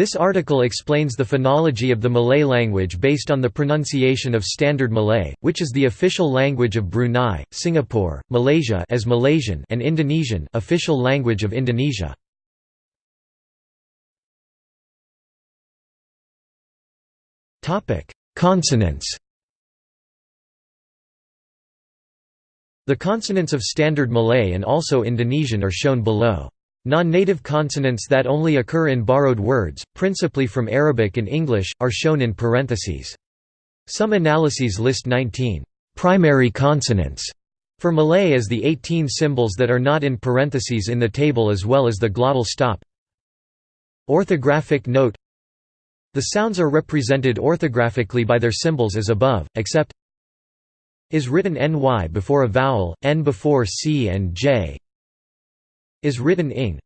This article explains the phonology of the Malay language based on the pronunciation of Standard Malay, which is the official language of Brunei, Singapore, Malaysia as Malaysian and Indonesian official language of Indonesia. Consonants The consonants of Standard Malay and also Indonesian are shown below. Non-native consonants that only occur in borrowed words, principally from Arabic and English, are shown in parentheses. Some analyses list 19 primary consonants for Malay as the 18 symbols that are not in parentheses in the table as well as the glottal stop. Orthographic note The sounds are represented orthographically by their symbols as above, except is written ny before a vowel, n before c and j is written ing.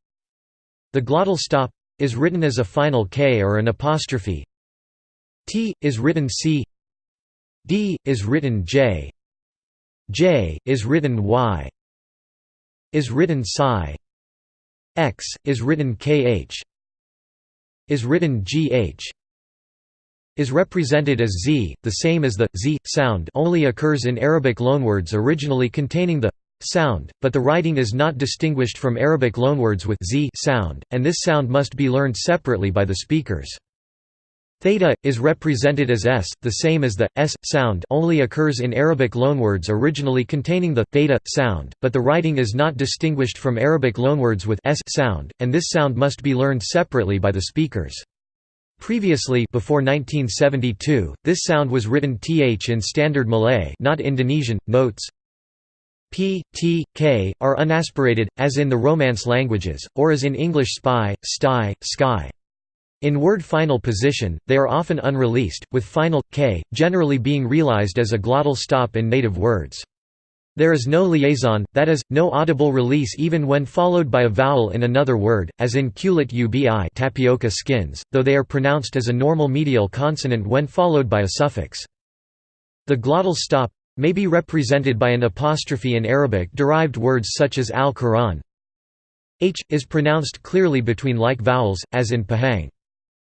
The glottal stop is written as a final k or an apostrophe. T is written c. D is written j. J is written y. Is written psi. X is written kh. Is written gh. Is represented as z, the same as the z sound only occurs in Arabic loanwords originally containing the sound, but the writing is not distinguished from Arabic loanwords with z sound, and this sound must be learned separately by the speakers. Theta, is represented as s, the same as the s sound only occurs in Arabic loanwords originally containing the theta sound, but the writing is not distinguished from Arabic loanwords with s sound, and this sound must be learned separately by the speakers. Previously before 1972, this sound was written th in Standard Malay not Indonesian. Notes p, t, k, are unaspirated, as in the Romance languages, or as in English spy, sty, sky. In word final position, they are often unreleased, with final, k, generally being realized as a glottal stop in native words. There is no liaison, that is, no audible release even when followed by a vowel in another word, as in kulit ubi tapioca skins, though they are pronounced as a normal medial consonant when followed by a suffix. The glottal stop, may be represented by an apostrophe in Arabic-derived words such as al-Quran. H, is pronounced clearly between like vowels, as in Pahang.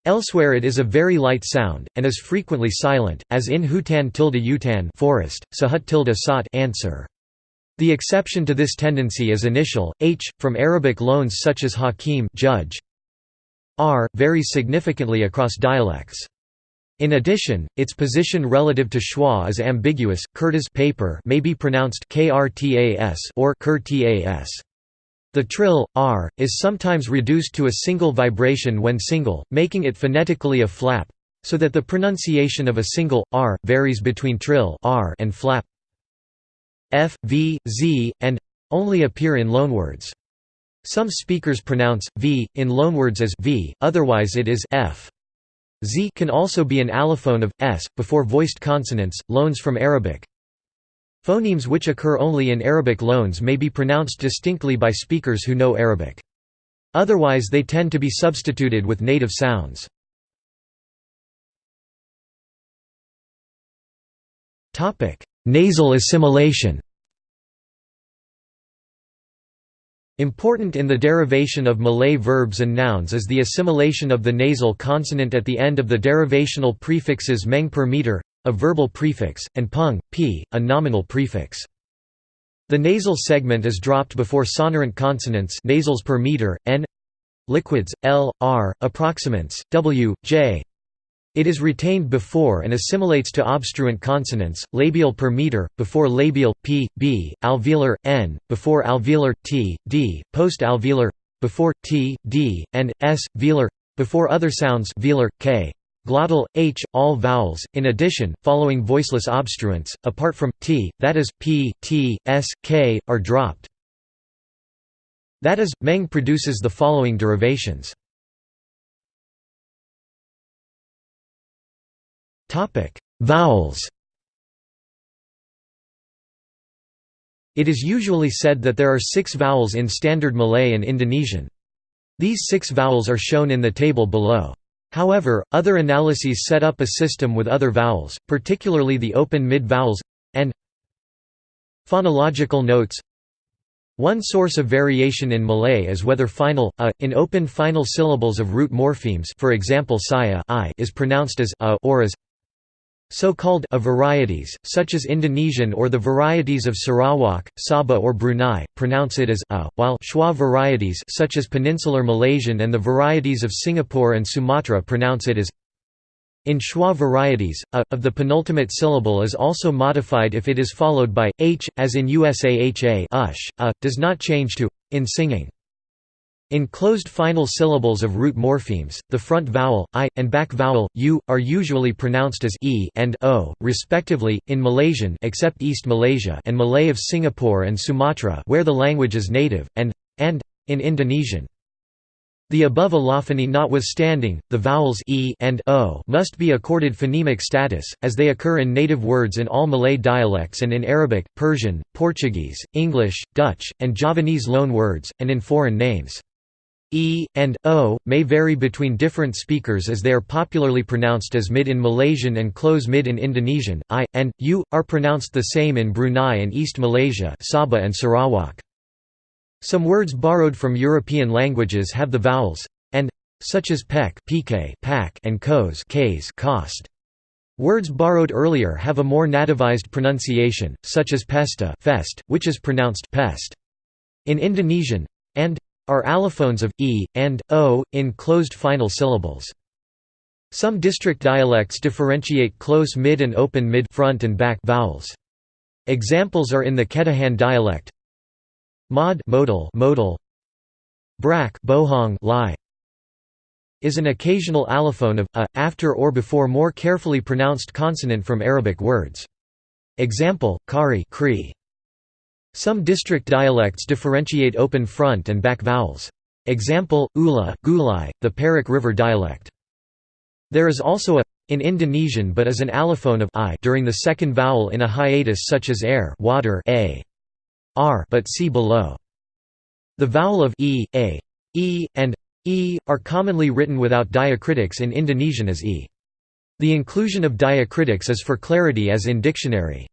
Elsewhere it is a very light sound, and is frequently silent, as in hutan tilde utan forest, sahut tilde sat answer. The exception to this tendency is initial, h, from Arabic loans such as hakim judge. r, varies significantly across dialects. In addition, its position relative to schwa is ambiguous. Kertas paper may be pronounced krtas or kurtas. The trill r is sometimes reduced to a single vibration when single, making it phonetically a flap, so that the pronunciation of a single r varies between trill r and flap. F, v, z, and only appear in loanwords. Some speakers pronounce v in loanwords as v, otherwise it is f. Z can also be an allophone of s before voiced consonants, loans from Arabic. Phonemes which occur only in Arabic loans may be pronounced distinctly by speakers who know Arabic. Otherwise they tend to be substituted with native sounds. Nasal assimilation Important in the derivation of Malay verbs and nouns is the assimilation of the nasal consonant at the end of the derivational prefixes meng per meter, a verbal prefix, and pung, p, a nominal prefix. The nasal segment is dropped before sonorant consonants nasals per meter, n liquids, l, r, approximants, w, j, it is retained before and assimilates to obstruent consonants, labial per meter, before labial, p, b, alveolar, n, before alveolar, t, d, post-alveolar, before, t, d, and, s, velar, before other sounds velar, k, glottal, h, all vowels, in addition, following voiceless obstruents, apart from, t, that is, p, t, s, k, are dropped. That is, Meng produces the following derivations. Vowels. It is usually said that there are six vowels in Standard Malay and Indonesian. These six vowels are shown in the table below. However, other analyses set up a system with other vowels, particularly the open mid vowels and phonological notes One source of variation in Malay is whether final a in open final syllables of root morphemes for example saya i is pronounced as a or as so-called varieties, such as Indonesian or the varieties of Sarawak, Sabah or Brunei, pronounce it as a, while schwa varieties such as Peninsular Malaysian and the varieties of Singapore and Sumatra pronounce it as in schwa varieties, a, of the penultimate syllable is also modified if it is followed by, h, as in USAHA ush, a, does not change to, in singing. In closed final syllables of root morphemes, the front vowel, i, and back vowel, u, are usually pronounced as e and o, respectively, in Malaysian except East Malaysia and Malay of Singapore and Sumatra where the language is native, and, and, in Indonesian. The above allophony notwithstanding, the vowels e and o must be accorded phonemic status, as they occur in native words in all Malay dialects and in Arabic, Persian, Portuguese, English, Dutch, and Javanese loan words, and in foreign names. E, and O, may vary between different speakers as they are popularly pronounced as mid in Malaysian and close mid in Indonesian, I, and, U, are pronounced the same in Brunei and East Malaysia Sabah and Sarawak. Some words borrowed from European languages have the vowels and such as pek and kos cost. Words borrowed earlier have a more nativized pronunciation, such as pesta fest, which is pronounced pest. In Indonesian, and are allophones of e and o in closed final syllables. Some district dialects differentiate close mid and open mid front and back vowels. Examples are in the Ketahan dialect, Mod modal modal Brak bohong lie is an occasional allophone of a after or before more carefully pronounced consonant from Arabic words. Example: kari kri. Some district dialects differentiate open front and back vowels. Example: ula gulai, the Perak River dialect. There is also a in Indonesian but is an allophone of i during the second vowel in a hiatus such as air water a r but see below. The vowel of e, a, e, and e are commonly written without diacritics in Indonesian as e. The inclusion of diacritics is for clarity as in dictionary.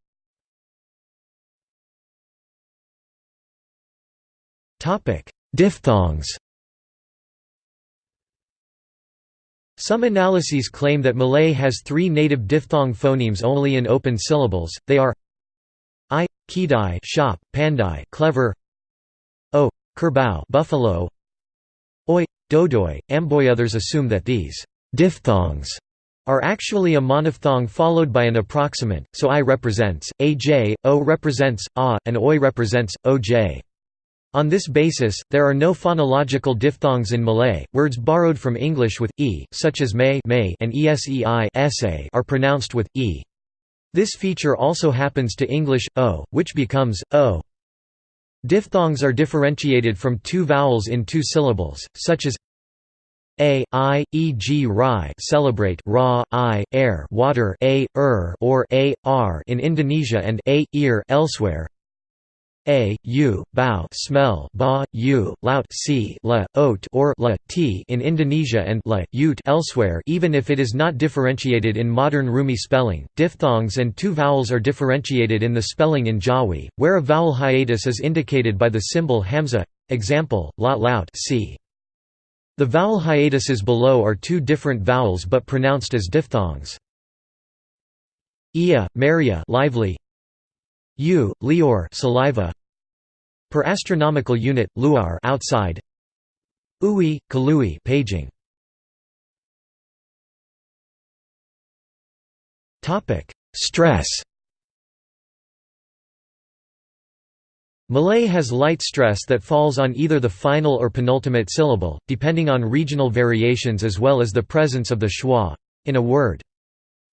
Diphthongs. Some analyses claim that Malay has three native diphthong phonemes only in open syllables, they are I, Kidai shop, Pandai clever O, Kerbau buffalo Oi, Dodoi, Amboy. Others assume that these diphthongs are actually a monophthong followed by an approximant, so I represents, aj, o represents, a, and oi represents, oj. On this basis, there are no phonological diphthongs in Malay. Words borrowed from English with e, such as may, may and esei, are pronounced with e. This feature also happens to English, o, which becomes, o. Diphthongs are differentiated from two vowels in two syllables, such as a, i, e.g. rai celebrate ra, i, air water a, er or a, r in Indonesia and a, ear elsewhere a, u, bau smell ba, u, laut c, la, oat or la, t in Indonesia and la, ute elsewhere even if it is not differentiated in modern Rumi spelling. Diphthongs and two vowels are differentiated in the spelling in Jawi, where a vowel hiatus is indicated by the symbol hamza. Example, la laut c. The vowel hiatuses below are two different vowels but pronounced as diphthongs. Ia, Maria lively, U, lior saliva. Per astronomical unit luar outside. Ui, kalui paging. Topic Stress. Malay has light stress that falls on either the final or penultimate syllable, depending on regional variations as well as the presence of the schwa in a word.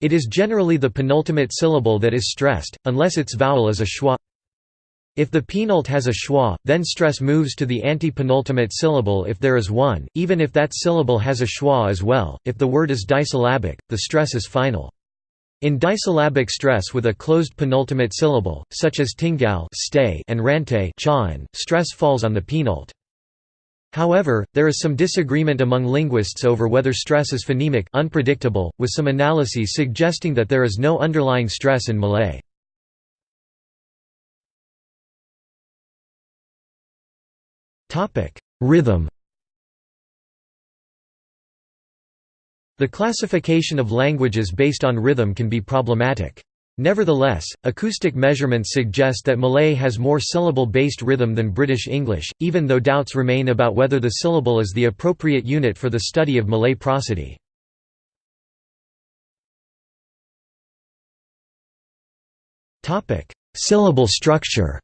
It is generally the penultimate syllable that is stressed, unless its vowel is a schwa. If the penult has a schwa, then stress moves to the antepenultimate syllable if there is one, even if that syllable has a schwa as well. If the word is disyllabic, the stress is final. In disyllabic stress with a closed penultimate syllable, such as tinggal stay and rante stress falls on the penult. However, there is some disagreement among linguists over whether stress is phonemic unpredictable, with some analyses suggesting that there is no underlying stress in Malay. Rhythm The classification of languages based on rhythm can be problematic. Nevertheless, acoustic measurements suggest that Malay has more syllable-based rhythm than British English, even though doubts remain about whether the syllable is the appropriate unit for the study of Malay prosody. Syllable structure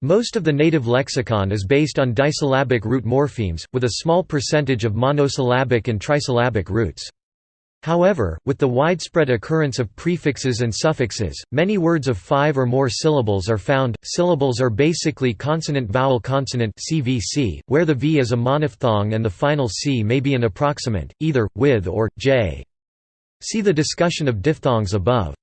Most of the native lexicon is based on disyllabic root morphemes, with a small percentage of monosyllabic and trisyllabic roots. However, with the widespread occurrence of prefixes and suffixes, many words of five or more syllables are found. Syllables are basically consonant-vowel-consonant (CVC), where the V is a monophthong and the final C may be an approximant, either with or j. See the discussion of diphthongs above.